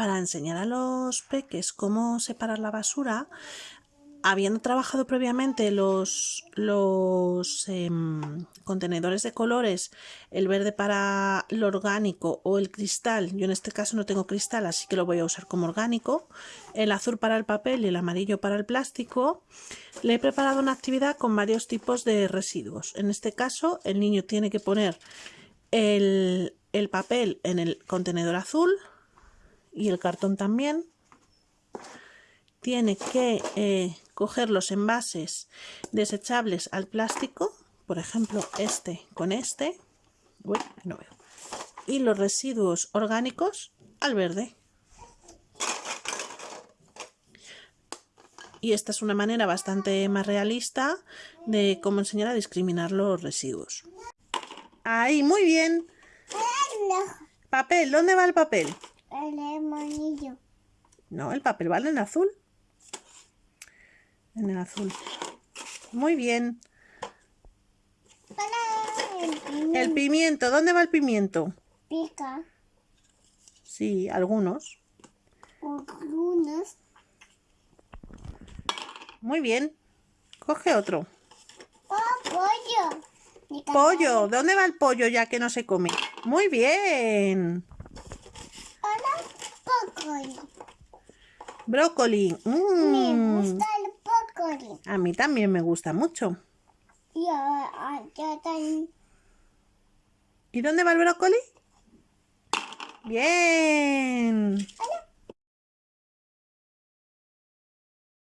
para enseñar a los peques cómo separar la basura, habiendo trabajado previamente los, em, contenedores de colores, el verde para lo orgánico o el cristal, yo en este caso no tengo cristal, así que lo voy a usar como orgánico, el azul para el papel y el amarillo para el plástico, le he preparado una actividad con varios tipos de residuos. En este caso, el niño tiene que poner el papel en el contenedor azul y el cartón también. Tiene que eh, coger los envases desechables al plástico, por ejemplo este con este, no veo, y los residuos orgánicos al verde. Y esta es una manera bastante más realista de cómo enseñar a discriminar los residuos. Ahí, muy bien. Papel, ¿dónde va el papel? El amarillo. No, el papel vale en azul en el azul. Muy bien. el, pimiento. ¿Dónde va el pimiento? Pica. Sí, algunos. Algunos. Muy bien. Coge otro. Oh, pollo. Pollo. ¿Dónde va el pollo ya que no se come? Muy bien. Brócoli. Me mm. gusta a mí también me gusta mucho. Y, ¿Y dónde va el brócoli? Bien.